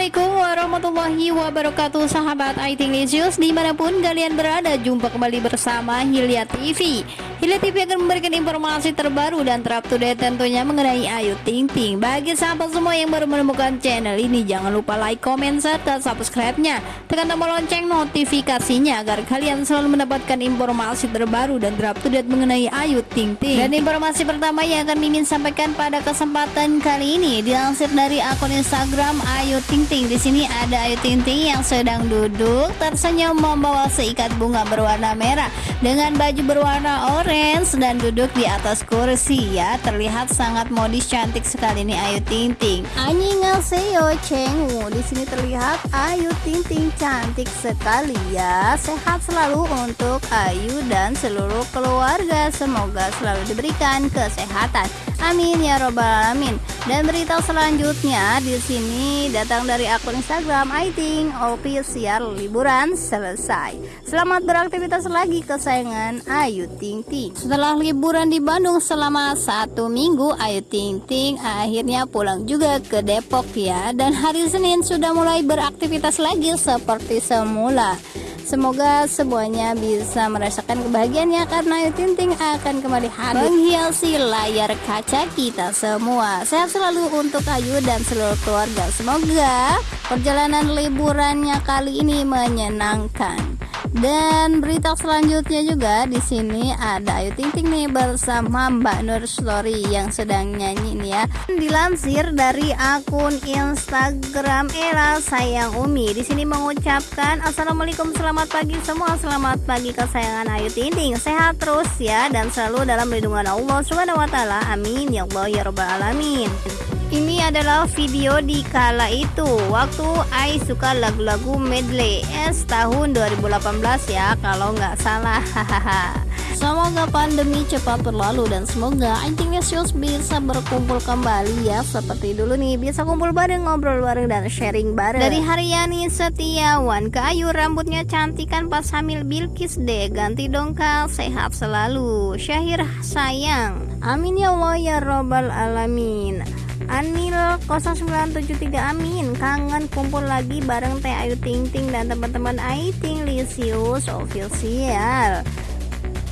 Assalamualaikum warahmatullahi wabarakatuh Sahabat IT Lisius Di mana pun kalian berada Jumpa kembali bersama Hilya TV Hilya TV akan memberikan informasi terbaru Dan terupdate tentunya mengenai Ayu Ting Ting. Bagi sahabat semua yang baru menemukan channel ini Jangan lupa like, comment, serta subscribe-nya. Tekan tombol lonceng notifikasinya Agar kalian selalu mendapatkan informasi terbaru Dan terupdate mengenai Ayu Ting Ting. Dan informasi pertama yang akan Mimin sampaikan pada kesempatan kali ini Dilansir dari akun Instagram Ayu Ting Ting. Di sini ada Ayu Ting Ting yang sedang duduk tersenyum membawa seikat bunga berwarna merah dengan baju berwarna orange dan duduk di atas kursi ya. Terlihat sangat modis cantik sekali nih Ayu Ting Ting. Annyeonghaseyo Chengwu. Di sini terlihat Ayu Ting Ting cantik sekali ya. Sehat selalu untuk Ayu dan seluruh keluarga. Semoga selalu diberikan kesehatan. Amin ya robbal alamin. Dan berita selanjutnya di sini datang dari akun Instagram Aiting official liburan selesai. Selamat beraktivitas lagi kesayangan Ayu Ting Ting. Setelah liburan di Bandung selama satu minggu, Ayu Ting Ting akhirnya pulang juga ke Depok ya. Dan hari Senin sudah mulai beraktivitas lagi seperti semula. Semoga semuanya bisa merasakan kebahagiaannya karena Ayu Ting akan kembali hadir menghiasi layar kaca kita semua. Sehat selalu untuk Ayu dan seluruh keluarga. Semoga perjalanan liburannya kali ini menyenangkan. Dan berita selanjutnya juga di sini ada Ayu Ting Ting nih bersama Mbak Nur Story yang sedang nyanyi nih ya. Dilansir dari akun Instagram Era Sayang Umi. Di sini mengucapkan Assalamualaikum selamat pagi semua. Selamat pagi kesayangan Ayu Ting Ting sehat terus ya dan selalu dalam lindungan Allah Subhanahu Wa Taala. Amin. Ya Allah ya Robbal Alamin. Ini adalah video di kala itu. Waktu Ai suka lagu-lagu medley. S tahun 2018 ya kalau nggak salah. Hahaha. Semoga pandemi cepat berlalu dan semoga Anjing Nesius bisa berkumpul kembali ya. Seperti dulu nih bisa kumpul bareng ngobrol bareng dan sharing bareng. Dari Haryani Setiawan ke Ayu rambutnya cantik kan pas hamil Bilkis deh ganti dongkal sehat selalu. Syahir sayang. Amin ya Allah ya Robbal Alamin Anil 0973 Amin. Kangen kumpul lagi bareng Teh Ayu Ting Ting dan teman-teman Ayu Ting Lisius official.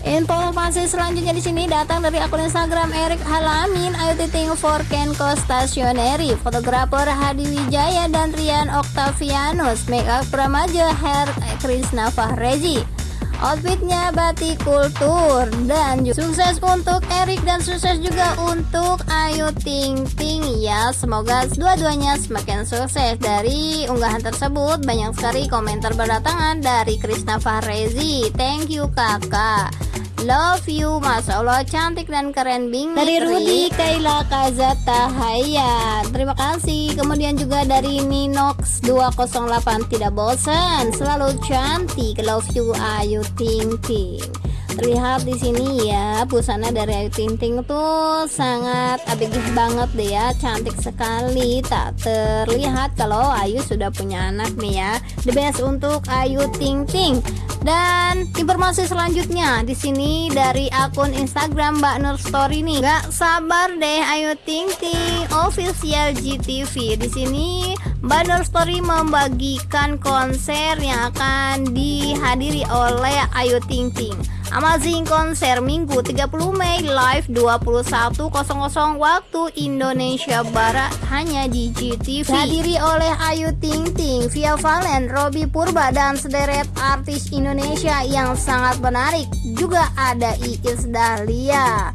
Informasi selanjutnya di sini datang dari akun Instagram Erik Halamin. Ayu Ting Ting for Kenko Stationery, fotografer Hadi Wijaya dan Rian Octavianus, makeup remaja Hair Krisna Fahreji outfitnya batik kultur dan sukses untuk Erik dan sukses juga untuk Ayu Ting Ting. Ya semoga dua-duanya semakin sukses. Dari unggahan tersebut banyak sekali komentar berdatangan dari Krisna Fahrezi thank you kakak Love you, Masya Allah cantik dan keren bing Dari Rudi Kaila Kazata Haya Terima kasih. Kemudian juga dari Ninox 208 Tidak bosan Selalu cantik. Love you Ayu Ting Ting. Terlihat di sini ya busana dari Ayu Ting Ting tuh sangat abegih banget deh ya. Cantik sekali. Tak terlihat kalau Ayu sudah punya anak nih ya the best untuk Ayu Ting Ting dan informasi selanjutnya di sini dari akun Instagram Mbak Nur Story nih. Gak sabar deh Ayu Ting Ting official GTV. Di sini Nur Story membagikan konser yang akan dihadiri oleh Ayu Ting Ting. Amazing konser Minggu 30 Mei live 21.00 waktu Indonesia Barat hanya di GTV. Dihadiri oleh Ayu Ting Ting, Via Valen, Robi Purba dan sederet artis Indonesia yang sangat menarik. Juga ada Iis Dahlia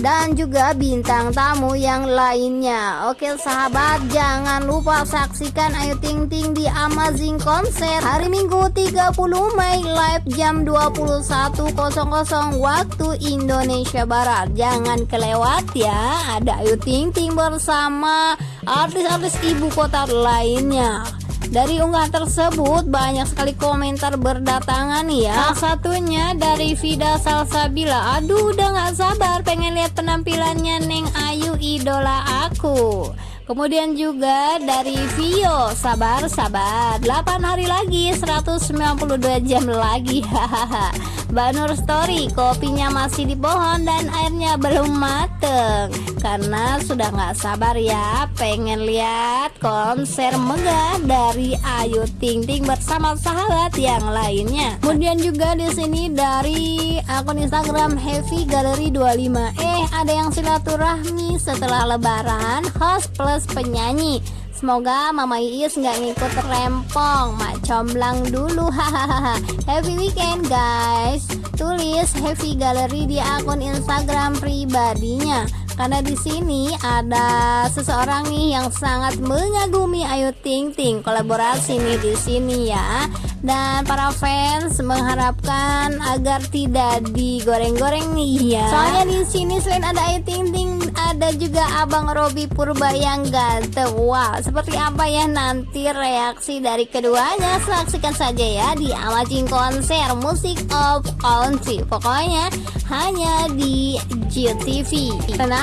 dan juga bintang tamu yang lainnya. Oke sahabat, jangan lupa saksikan Ayu Ting Ting di Amazing Concert hari Minggu 30 Mei live jam 21.00 waktu Indonesia Barat. Jangan kelewat ya, ada Ayu Ting Ting bersama artis-artis ibu kota lainnya. Dari unggahan tersebut banyak sekali komentar berdatangan ya. Salah satunya dari Vida Salsabila. Aduh udah gak sabar pengen lihat penampilannya Neng Ayu idola aku Kemudian juga dari Vio Sabar sabar. 8 hari lagi 192 jam lagi Hahaha. Mbak Nur Story Kopinya masih di pohon dan airnya belum mateng. Karena sudah nggak sabar ya Pengen lihat konser megah dari Ayu Ting Ting bersama sahabat yang lainnya. Kemudian juga di sini dari akun Instagram Heavy Gallery 25 Eh ada yang silaturahmi setelah lebaran Host plus penyanyi. Semoga Mama Iis nggak ngikut rempong. Mak comblang dulu hahaha. Happy weekend guys. Tulis Happy Gallery di akun Instagram pribadinya karena di sini ada seseorang nih yang sangat mengagumi Ayu Ting Ting. Kolaborasi nih di sini ya. Dan para fans mengharapkan agar tidak digoreng-goreng nih ya. Soalnya di sini selain ada Ayu Ting Ting ada juga Abang Robi Purba yang ganteng. Wow seperti apa ya nanti reaksi dari keduanya? Saksikan saja ya di Amazing Konser Musik of Country. Pokoknya hanya di GTV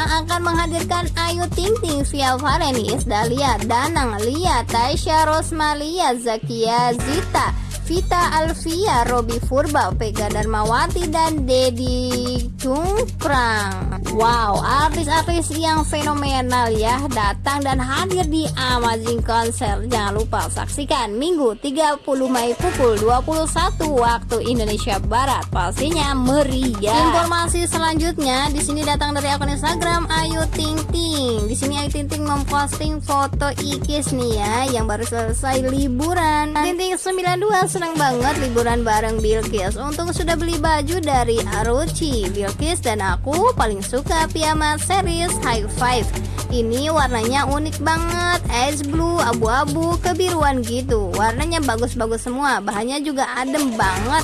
Karena akan menghadirkan Ayu Ting Ting via Varenis Dahlia Danang Lia Tasya Rosmalia Zakia Zita Vita Alvia, Robi Furba, Vega Darmawati, dan Dedi Cungprang. Wow, artis-artis yang fenomenal ya datang dan hadir di Amazing Concert. Jangan lupa saksikan Minggu 30 Mei pukul 21 waktu Indonesia Barat. Pastinya meriah. Informasi selanjutnya di sini datang dari akun Instagram Ayu Ting Ting. Di sini Ayu Ting Ting memposting foto Ikis nih ya yang baru selesai liburan. Ting Ting 92 senang banget liburan bareng Bilkis. Untung sudah beli baju dari Aruchi Bilkis dan aku paling suka piyama series High Five. Ini warnanya unik banget Ice blue, abu-abu, kebiruan gitu. Warnanya bagus-bagus semua Bahannya juga adem banget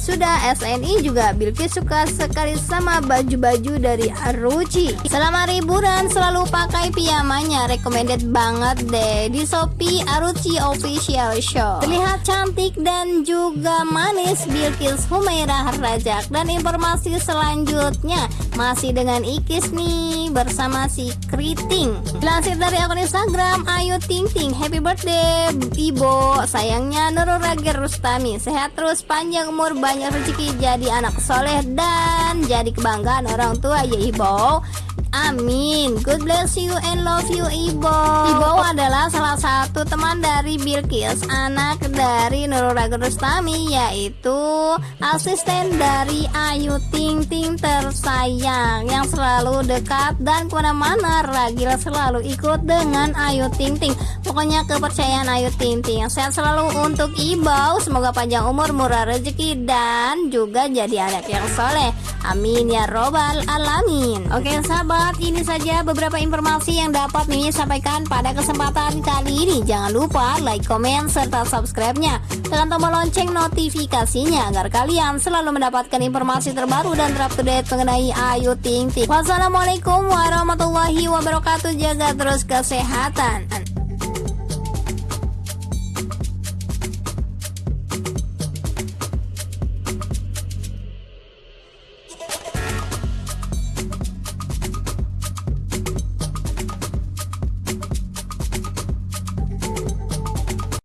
sudah SNI juga Bilkis suka sekali sama baju-baju dari Aruchi. Selama liburan selalu pakai piyamanya. Recommended banget deh Di Shopee Aruchi Official Shop. Terlihat cantik dan juga manis. Bilkis Humairah Rajak. Dan informasi selanjutnya Masih dengan Ikis nih Bersama si Kriting. Lansir dari akun Instagram Ayu Ting Ting. Happy birthday Ibo. Sayangnya Nurul Ragir Rustami Sehat terus panjang umur banyak banyak rezeki jadi anak soleh dan jadi kebanggaan orang tua ya ibu Amin. God bless you and love you Ibo. Ibo adalah salah satu teman dari Bilkis Anak dari Nurul Rustami Yaitu asisten dari Ayu Ting Ting tersayang Yang selalu dekat dan ke mana-mana Ragil selalu ikut dengan Ayu Ting Ting. Pokoknya kepercayaan Ayu Ting Ting Sehat selalu untuk Ibo. Semoga panjang umur, murah rezeki Dan juga jadi anak yang soleh. Amin ya robbal alamin. Oke sahabat sobat, ini saja beberapa informasi yang dapat Mimi sampaikan pada kesempatan kali ini. Jangan lupa like, komen, serta subscribe-nya. Tekan tombol lonceng notifikasinya agar kalian selalu mendapatkan informasi terbaru dan terupdate mengenai Ayu Ting Ting. Wassalamualaikum warahmatullahi wabarakatuh. Jaga terus kesehatan.